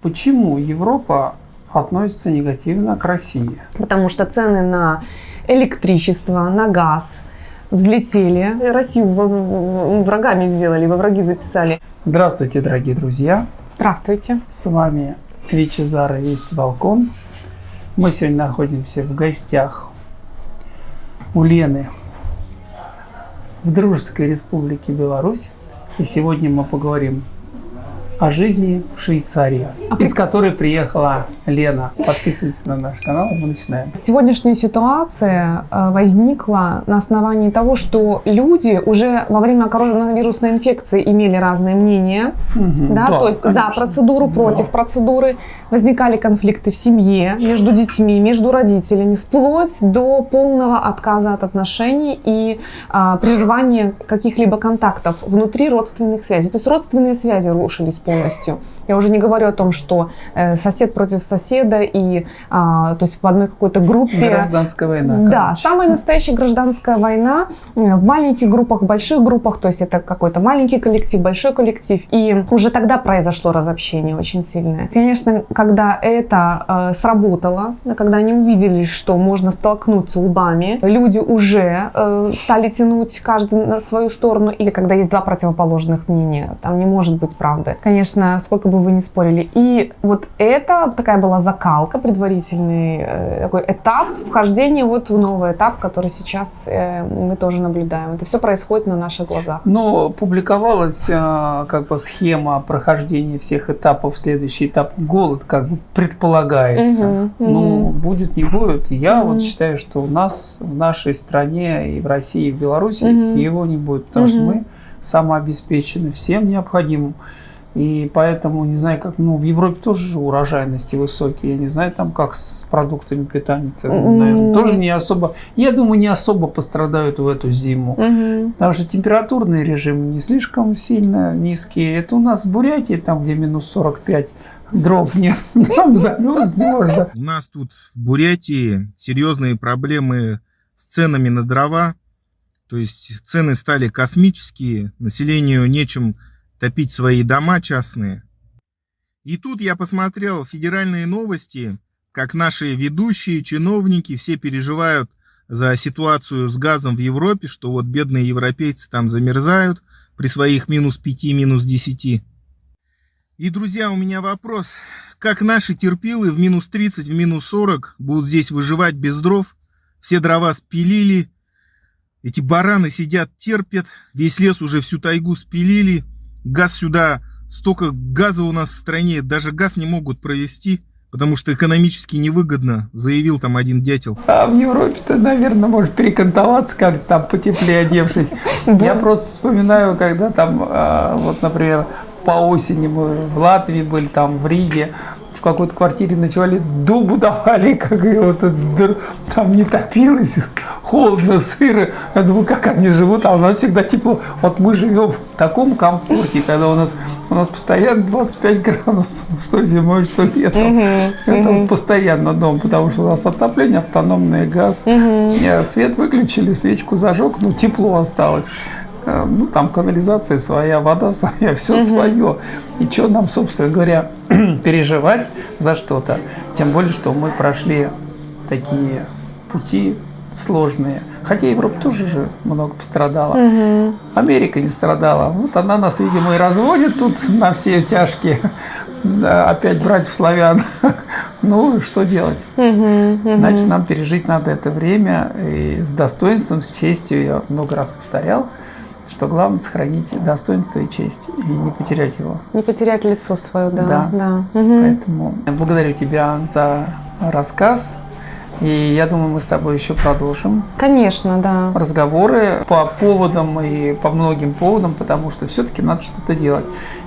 Почему Европа относится негативно к России? Потому что цены на электричество, на газ взлетели. Россию врагами сделали, во враги записали. Здравствуйте, дорогие друзья! Здравствуйте! С вами Вичезара Весть Волкон. Мы сегодня находимся в гостях у Лены в Дружеской Республике Беларусь. И сегодня мы поговорим о жизни в Швейцарии, а из которой приехала Лена. Подписывайтесь на наш канал, мы начинаем. Сегодняшняя ситуация э, возникла на основании того, что люди уже во время коронавирусной инфекции имели разные мнения, угу, да, да, то есть конечно. за процедуру, против да. процедуры, возникали конфликты в семье, между детьми, между родителями, вплоть до полного отказа от отношений и а, прерывания каких-либо контактов внутри родственных связей. То есть родственные связи рушились полностью. Я уже не говорю о том, что э, сосед против соседа и, а, то есть в одной какой-то группе. Гражданская война. Короче. Да, самая настоящая гражданская война в маленьких группах, больших группах, то есть это какой-то маленький коллектив, большой коллектив. И уже тогда произошло разобщение очень сильное. Конечно, когда это э, сработало, когда они увидели, что можно столкнуться лбами, люди уже э, стали тянуть каждый на свою сторону, или когда есть два противоположных мнения, там не может быть правды. Конечно, конечно, сколько бы вы ни спорили. И вот это такая была закалка, предварительный э, такой этап вхождения вот в новый этап, который сейчас э, мы тоже наблюдаем. Это все происходит на наших глазах. Но публиковалась э, как бы схема прохождения всех этапов. Следующий этап голод как бы предполагается. Угу, ну, угу. будет, не будет. Я угу. вот считаю, что у нас в нашей стране и в России, и в Беларуси угу. его не будет, потому угу. что мы самообеспечены всем необходимым. И поэтому, не знаю, как, ну, в Европе тоже же урожайности высокие. Я не знаю, там как с продуктами питания. Наверное, тоже не особо, я думаю, не особо пострадают в эту зиму. Mm Потому что температурный режим не слишком сильно низкие. Это у нас в Бурятии, там, где минус 45, дров нет, там замерзнуть можно. У нас тут в Бурятии серьезные проблемы с ценами на дрова. То есть цены стали космические, населению нечем топить свои дома частные. И тут я посмотрел федеральные новости, как наши ведущие, чиновники все переживают за ситуацию с газом в Европе, что вот бедные европейцы там замерзают при своих минус 5, минус 10. И, друзья, у меня вопрос. Как наши терпилы в минус 30, в минус 40 будут здесь выживать без дров? Все дрова спилили, эти бараны сидят, терпят, весь лес уже всю тайгу спилили – газ сюда, столько газа у нас в стране, даже газ не могут провести, потому что экономически невыгодно, заявил там один дятел. А в Европе-то, наверное, может перекантоваться как-то там потеплее одевшись. Я просто вспоминаю, когда там, а, вот, например, по осени мы в Латвии были, там в Риге, в какой-то квартире ночевали, дубу давали, как и вот там не топилось, холодно, сыро. Я думаю, как они живут, а у нас всегда тепло. Вот мы живем в таком комфорте, когда у нас, у нас постоянно 25 градусов, что зимой, что летом. Угу, Это угу. постоянно дом, потому что у нас отопление, автономный газ. Угу. Свет выключили, свечку зажег, ну тепло осталось. Э, ну, там канализация своя, вода своя, все угу. свое. И что нам, собственно говоря, переживать за что-то? Тем более, что мы прошли такие пути сложные. Хотя Европа тоже же много пострадала. Угу. Америка не страдала. Вот она нас, видимо, и разводит тут на все тяжкие. Да, опять братьев славян. ну, что делать? Угу, угу. Значит, нам пережить надо это время и с достоинством, с честью. Я много раз повторял что главное сохранить достоинство и честь и не потерять его. Не потерять лицо свое, да. Да. да. Угу. Поэтому благодарю тебя за рассказ. И я думаю, мы с тобой еще продолжим. Конечно, да. Разговоры по поводам и по многим поводам, потому что все-таки надо что-то делать.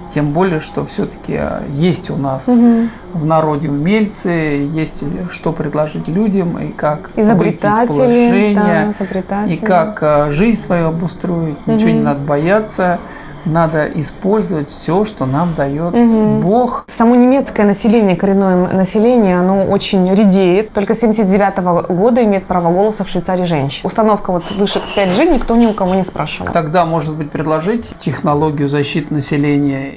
Тем более, что все-таки есть у нас угу. в народе умельцы, есть что предложить людям, и как выйти из положения, да, и как э, жизнь свою обустроить. Угу. Ничего не надо бояться надо использовать все, что нам дает угу. Бог. Само немецкое население, коренное население, оно очень редеет. Только с 79 -го года имеет право голоса в Швейцарии женщин. Установка вот выше 5G никто ни у кого не спрашивал. Тогда, может быть, предложить технологию защиты населения